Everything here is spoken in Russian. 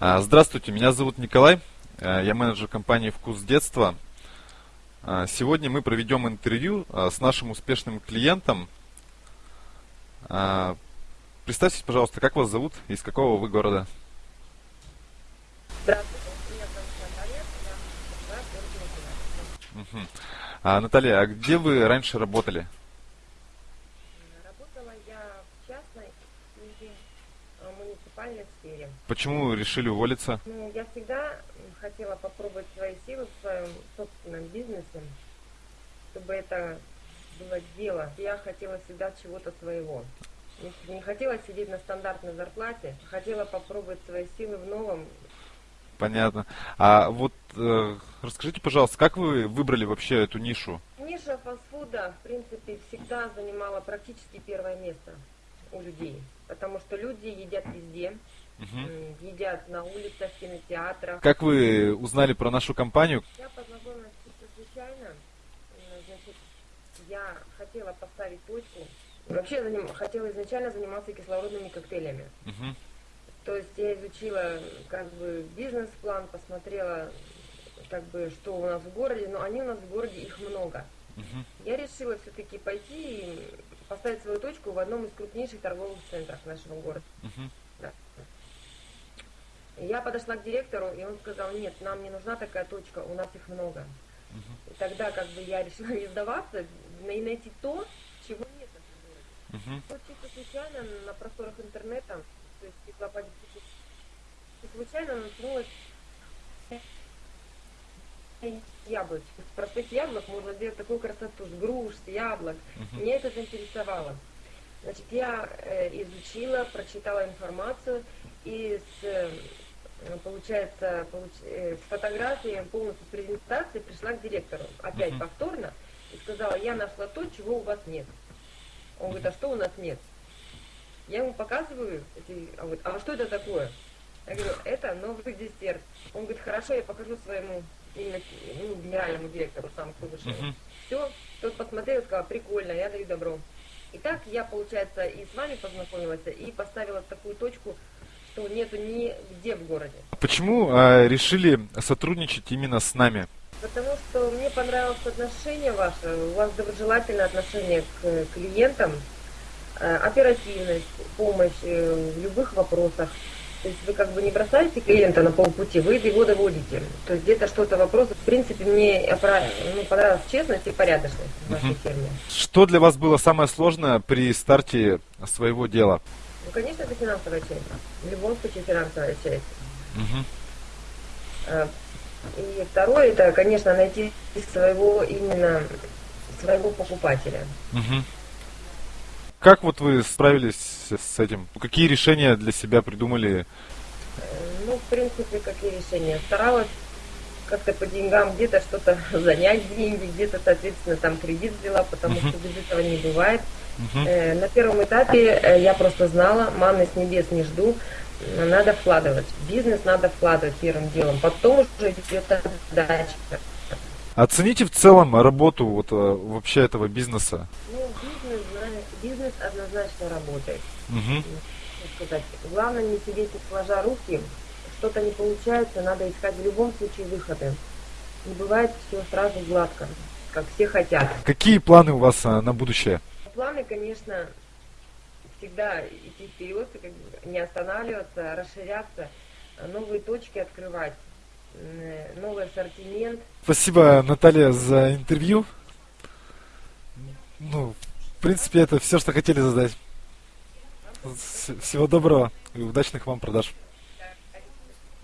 А, Здравствуйте, меня зовут Николай, э, я менеджер компании «Вкус детства». А, Сегодня мы проведем интервью а, с нашим успешным клиентом. Представьтесь, пожалуйста, как вас зовут и из какого вы города? Здравствуйте, меня зовут Наталья, я проживаю в городе Наталья, а где вы раньше работали? Работала я в частной и э, муниципальной сфере. Почему решили уволиться? Ну, я всегда хотела попробовать свои силы в своем собственном бизнесе, чтобы это было дело. Я хотела всегда чего-то своего. Не- Не хотела сидеть на стандартной зарплате, хотела попробовать свои силы в новом. Понятно. А вот э, расскажите, пожалуйста, как вы выбрали вообще эту нишу? Ниша фастфуда, в принципе, всегда занимала практически первое место у людей. Потому что люди едят везде, м, едят на улицах, в кинотеатрах. Как вы узнали про нашу компанию? Я познакомилась случайно. Значит, я хотела поставить точку. Вообще заним- хотела изначально заниматься кислородными коктейлями. Мгм. То есть я изучила как бы бизнес-план, посмотрела как бы что у нас в городе, но они у нас в городе их много. Мгм. Я решила все-таки пойти и поставить свою точку в одном из крупнейших торговых центров нашего города. Мгм. Да. Я подошла к директору, и он сказал, нет, нам не нужна такая точка, у нас их много. Мгм. И тогда как бы я решила не сдаваться и найти то, чего нет в этом городе. Мгм. Вот чисто случайно на просторах интернета, то есть энциклопедия, случайно наткнулась яблочек. Из простых яблок можно сделать такую красоту, с груш, с яблок. Мгм. Меня это заинтересовало. Значит, я э, изучила, прочитала информацию и с, э, получается, получ- э, с фотографией, полностью с презентацией пришла к директору, опять Мгм. повторно, и сказала, я нашла то, чего у вас нет. Он говорит, а что у нас нет? Я ему показываю, эти, а, вот, а что это такое? Я говорю, это новый десерт. Он говорит, хорошо, я покажу своему именно, ну, генеральному директору, сам кто вышел. Мгм. Все, тот посмотрел и сказал, прикольно, я даю добро. И так я, получается, и с вами познакомилась, и поставила такую точку, что нету нигде в городе. Почему э, решили сотрудничать именно с нами? Потому что мне понравилось отношение ваше, у вас доброжелательное отношение к клиентам, э, оперативность, помощь э, в любых вопросах. То есть вы как бы не бросаете клиента на полпути, вы его доводите. То есть где-то что-то вопрос. В принципе, мне ну, понравилась честность и порядочность в вашей фирме. Что для вас было самое сложное при старте своего дела? Ну, конечно, это финансовая часть. В любом случае финансовая часть. Э, И второе, это, конечно, найти своего именно своего покупателя. Мгм. Как вот вы справились с этим? Какие решения для себя придумали? Э, Ну, в принципе, какие решения? Старалась как-то по деньгам где-то что-то занять деньги, где-то, соответственно, там кредит взяла, потому Мгм. что без этого не бывает. Э, На первом этапе э, я просто знала, манны с небес не жду, надо вкладывать. Бизнес надо вкладывать первым делом, потом уже идет дальше. Оцените в целом работу вот вообще этого бизнеса. Ну, бизнес однозначно работает. Как сказать, главное не сидеть сложа руки, что-то не получается, надо искать в любом случае выходы. Не бывает все сразу гладко, как все хотят. Какие планы у вас э, на будущее? Планы, конечно, всегда идти вперед, не останавливаться, расширяться, новые точки открывать, новый ассортимент. Спасибо, Наталья, за интервью. Ну, в принципе, это все, что хотели задать. Всего доброго и удачных вам продаж.